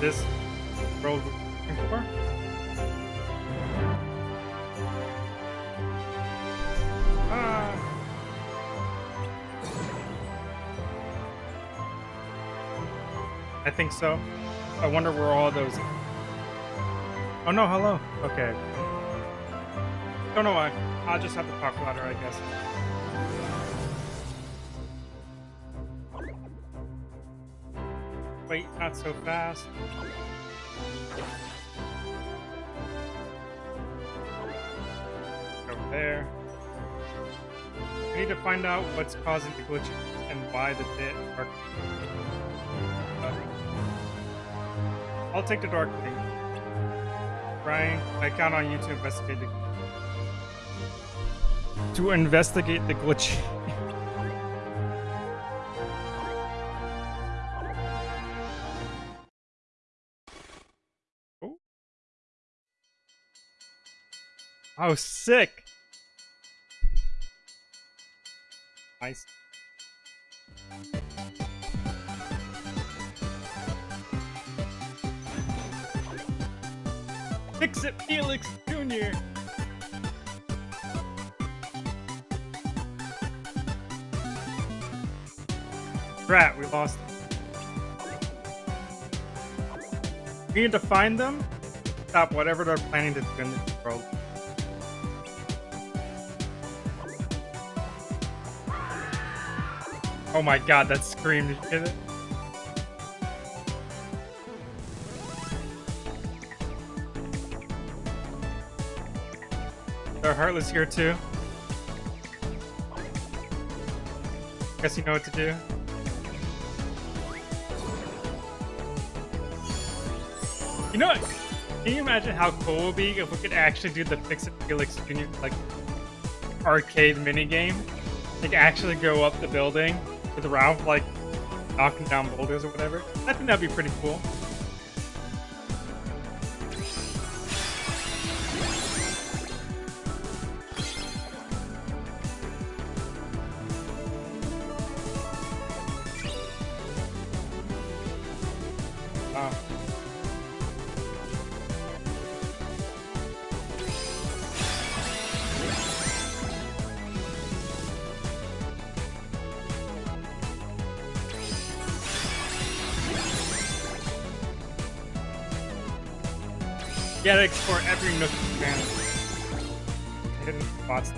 this road for? Ah. I think so. I wonder where all those. Oh no, hello. Okay. Don't know why. I'll just have to talk louder, I guess. Wait, not so fast. Over there. We need to find out what's causing the glitch and why the bit are. I'll take the dark thing. Brian, I count on you to investigate the to investigate the glitch. Oh, sick. Nice. Fix it, Felix Jr. Rat, we lost. We need to find them. Stop whatever they're planning to do in this world. Oh my god, that scream? They're Heartless here too. Guess you know what to do. You know what? Can you imagine how cool it would be if we could actually do the Fix It Felix Jr. like arcade minigame? Like actually go up the building with Ralph like knocking down boulders or whatever. I think that'd be pretty cool. Wow. Gotta explore every nook and cranny. Hidden spots.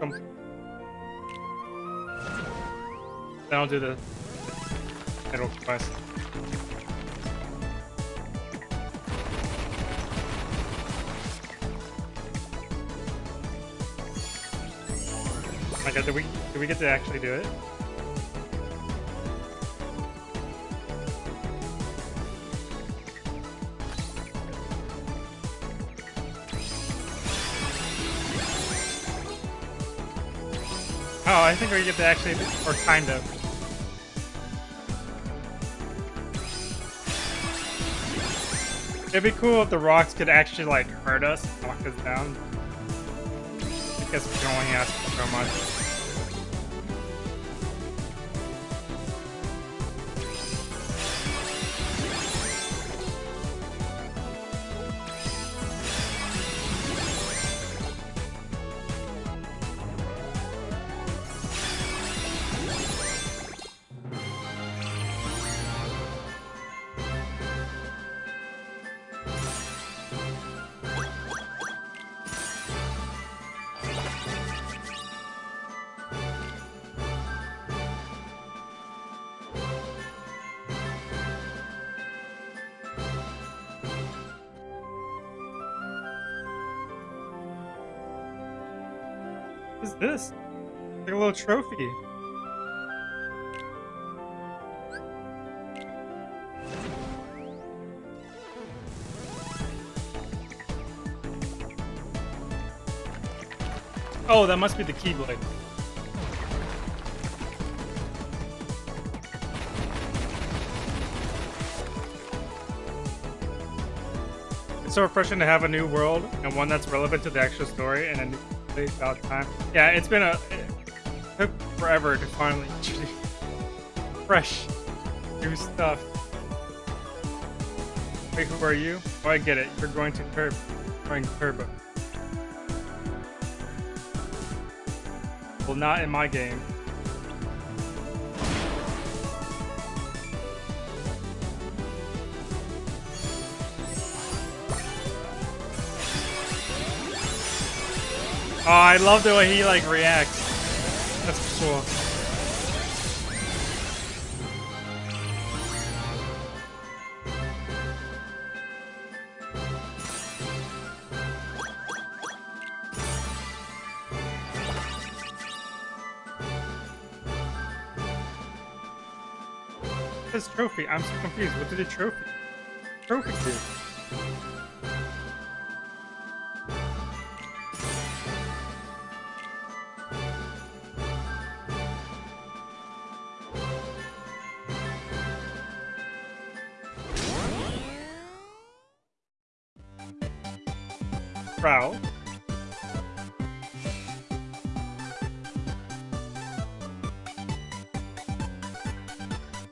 Then I'll do the middle quest. Oh my god, did we did we get to actually do it? Oh, I think we get to actually, or kind of. It'd be cool if the rocks could actually like hurt us, knock us down. Guess we can only ask for so much. This? Like a little trophy. Oh, that must be the Keyblade. It's so refreshing to have a new world and one that's relevant to the actual story and a place about time. Yeah, it's been a it took forever to finally fresh new stuff. Wait, who are you? Oh, I get it. You're going to Turb, going Turbo. Well, not in my game. Oh, I love the way he like reacts. That's cool. This trophy, I'm so confused. What did the trophy? Trophy do? Prowl.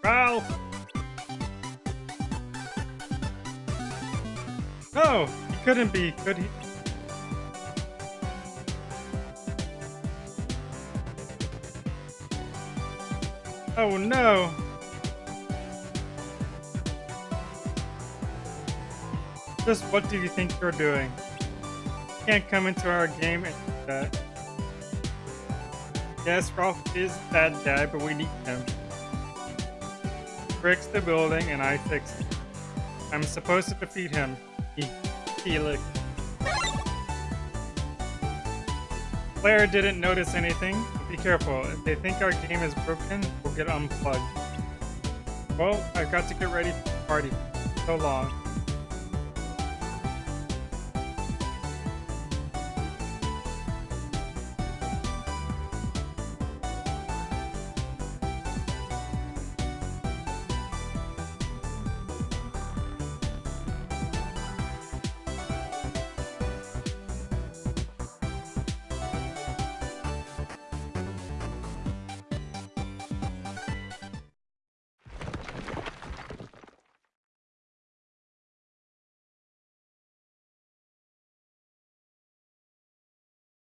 Prowl! No! He couldn't be, could he? Oh no! Just what do you think you're doing? Can't come into our game and do that. Yes, Ralph is that guy, but we need him. Breaks the building and I fix it. I'm supposed to defeat him. He, Felix. Player didn't notice anything. Be careful. If they think our game is broken, we'll get unplugged. Well, I've got to get ready for the party. So long.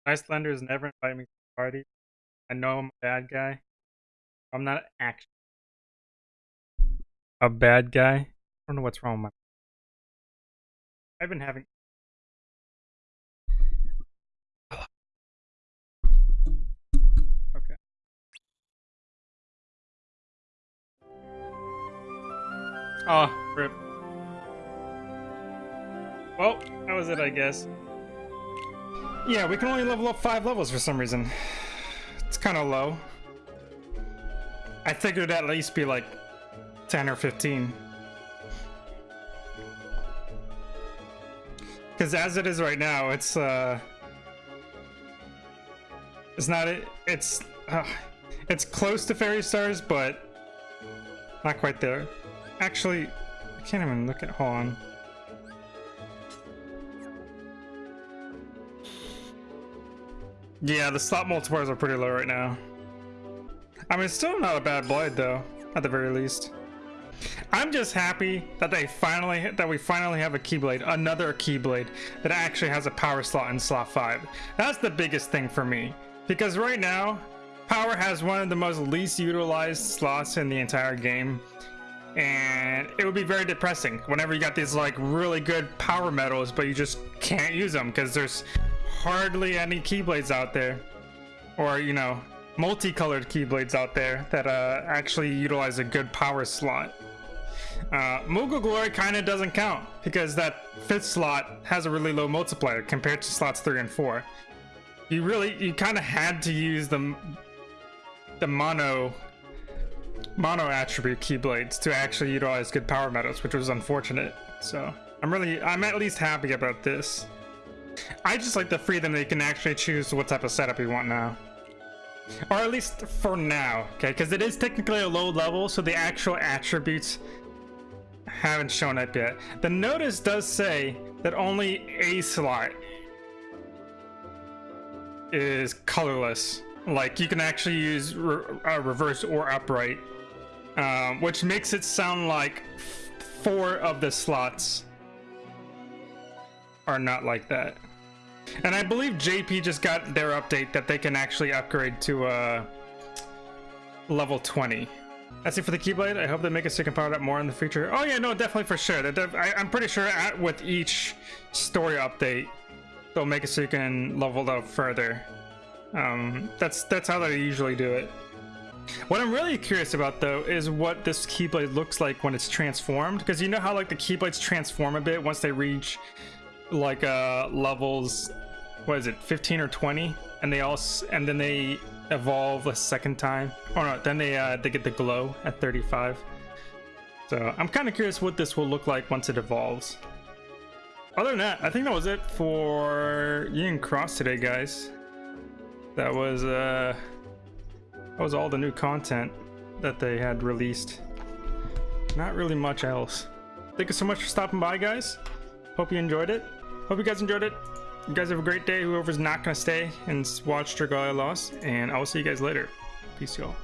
Nicelanders never invite me to the party. I know I'm a bad guy. I'm not actually a bad guy. I don't know what's wrong with my. I've been having. Okay. Oh, rip. Well, that was it, I guess. Yeah, we can only level up five levels for some reason. It's kind of low. I figured at least be like 10 or 15. Because as it is right now, it's, uh... It's not, it's, uh, it's close to Fairy Stars, but not quite there. Actually, I can't even look at, hold on. Yeah, the slot multipliers are pretty low right now. I mean, still not a bad blade though, at the very least. I'm just happy that they finally that we finally have a Keyblade, another Keyblade that actually has a power slot in slot five. That's the biggest thing for me because right now, power has one of the most least utilized slots in the entire game, and it would be very depressing whenever you got these like really good power medals, but you just can't use them because there's hardly any Keyblades out there, or you know, multicolored Keyblades out there that uh, actually utilize a good power slot. Uh, Glory kind of doesn't count because that fifth slot has a really low multiplier compared to slots three and four. you really you kind of had to use the the mono mono attribute keyblades to actually utilize good power medals, which was unfortunate. So I'm really I'm at least happy about this. I just like the freedom that you can actually choose what type of setup you want now. Or at least for now, okay? Because it is technically a low level, so the actual attributes haven't shown up yet. The notice does say that only a slot is colorless. Like you can actually use re uh, reverse or upright, um, which makes it sound like four of the slots are not like that. And I believe JP just got their update that they can actually upgrade to uh, level 20. That's it for the Keyblade. I hope they make so you can power up more in the future. Oh yeah, no, definitely for sure. I, am pretty sure at, with each story update, they'll make it so you can level up further. Um, that's that's how they usually do it. What I'm really curious about though is what this Keyblade looks like when it's transformed, because you know how like the Keyblades transform a bit once they reach like uh levels what is it 15 or 20 and they all and then they evolve a second time. Or no then they uh they get the glow at 35 so i'm kind of curious what this will look like once it evolves. Other than that i think that was it for Union Cross today guys. That was uh that was all the new content that they had released. Not really much else. Thank you so much for stopping by guys hope you enjoyed it. Hope you guys enjoyed it. You guys have a great day. Whoever's not gonna stay and watch Dragalia Lost and i will see you guys later. Peace y'all